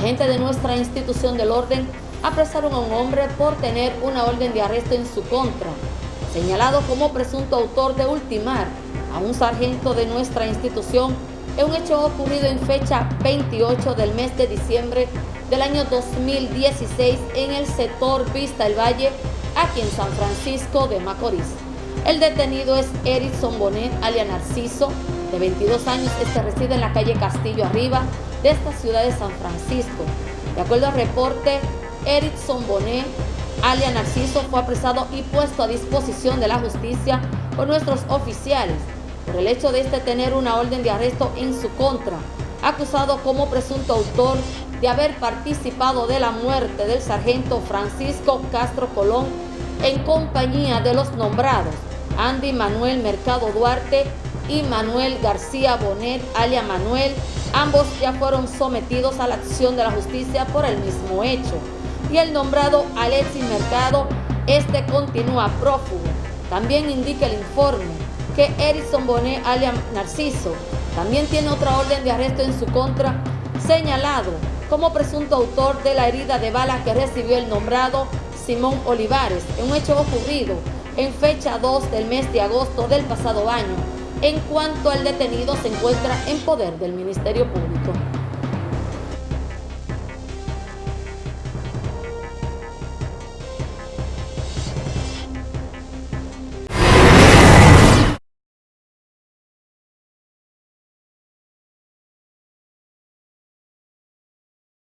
agentes de nuestra institución del orden apresaron a un hombre por tener una orden de arresto en su contra, señalado como presunto autor de ultimar a un sargento de nuestra institución en un hecho ocurrido en fecha 28 del mes de diciembre del año 2016 en el sector Vista el Valle, aquí en San Francisco de Macorís. El detenido es Erickson Bonet, alias Narciso, de 22 años, este reside en la calle Castillo Arriba de esta ciudad de San Francisco. De acuerdo al reporte, Erickson Bonet, alias Narciso, fue apresado y puesto a disposición de la justicia por nuestros oficiales por el hecho de este tener una orden de arresto en su contra, acusado como presunto autor de haber participado de la muerte del sargento Francisco Castro Colón en compañía de los nombrados Andy Manuel Mercado Duarte y Manuel García Bonet, alias Manuel, ambos ya fueron sometidos a la acción de la justicia por el mismo hecho. Y el nombrado Alexis Mercado, este continúa prófugo. También indica el informe que Erickson Bonet, alias Narciso, también tiene otra orden de arresto en su contra, señalado como presunto autor de la herida de bala que recibió el nombrado Simón Olivares en un hecho ocurrido en fecha 2 del mes de agosto del pasado año, en cuanto al detenido se encuentra en poder del Ministerio Público.